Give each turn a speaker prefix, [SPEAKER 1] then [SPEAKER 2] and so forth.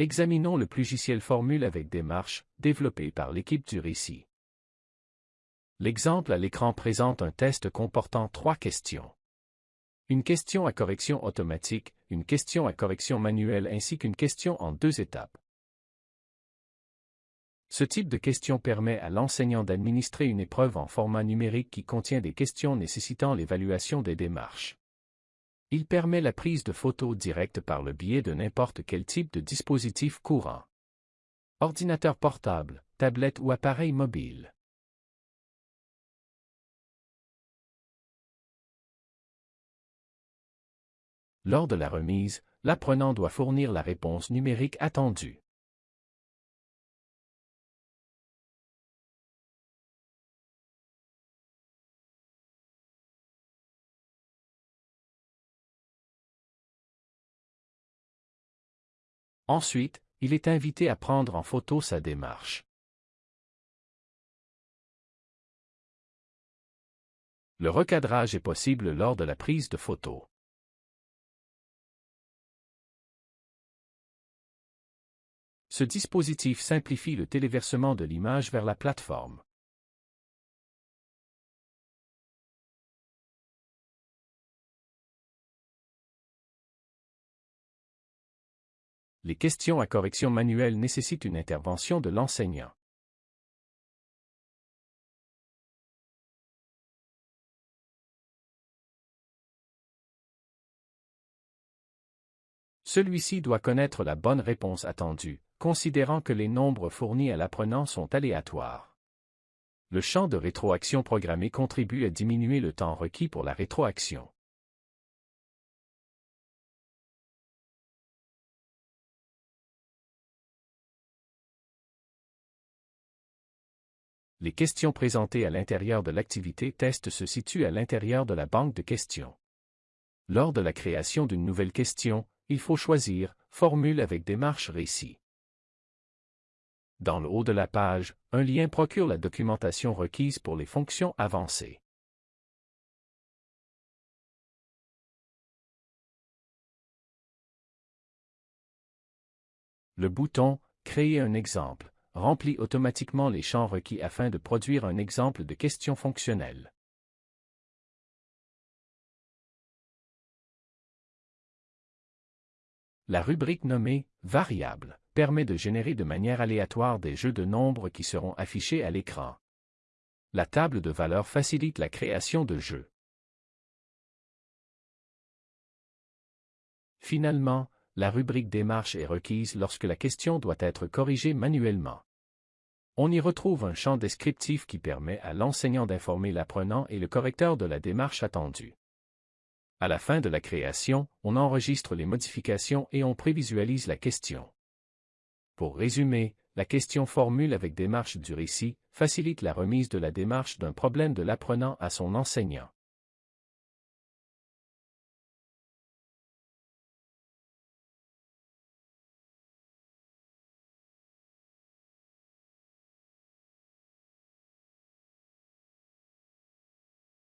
[SPEAKER 1] Examinons le logiciel Formule avec démarche, développé par l'équipe du récit. L'exemple à l'écran présente un test comportant trois questions. Une question à correction automatique, une question à correction manuelle ainsi qu'une question en deux étapes. Ce type de question permet à l'enseignant d'administrer une épreuve en format numérique qui contient des questions nécessitant l'évaluation des démarches. Il permet la prise de photos directes par le biais de n'importe quel type de dispositif courant. Ordinateur portable, tablette ou appareil mobile. Lors de la remise, l'apprenant doit fournir la réponse numérique attendue. Ensuite, il est invité à prendre en photo sa démarche. Le recadrage est possible lors de la prise de photo. Ce dispositif simplifie le téléversement de l'image vers la plateforme. Les questions à correction manuelle nécessitent une intervention de l'enseignant. Celui-ci doit connaître la bonne réponse attendue, considérant que les nombres fournis à l'apprenant sont aléatoires. Le champ de rétroaction programmé contribue à diminuer le temps requis pour la rétroaction. Les questions présentées à l'intérieur de l'activité test se situent à l'intérieur de la banque de questions. Lors de la création d'une nouvelle question, il faut choisir Formule avec démarche récit. Dans le haut de la page, un lien procure la documentation requise pour les fonctions avancées. Le bouton Créer un exemple remplit automatiquement les champs requis afin de produire un exemple de question fonctionnelle. La rubrique nommée Variable permet de générer de manière aléatoire des jeux de nombres qui seront affichés à l'écran. La table de valeurs facilite la création de jeux. Finalement, la rubrique démarche est requise lorsque la question doit être corrigée manuellement. On y retrouve un champ descriptif qui permet à l'enseignant d'informer l'apprenant et le correcteur de la démarche attendue. À la fin de la création, on enregistre les modifications et on prévisualise la question. Pour résumer, la question formule avec démarche du récit facilite la remise de la démarche d'un problème de l'apprenant à son enseignant.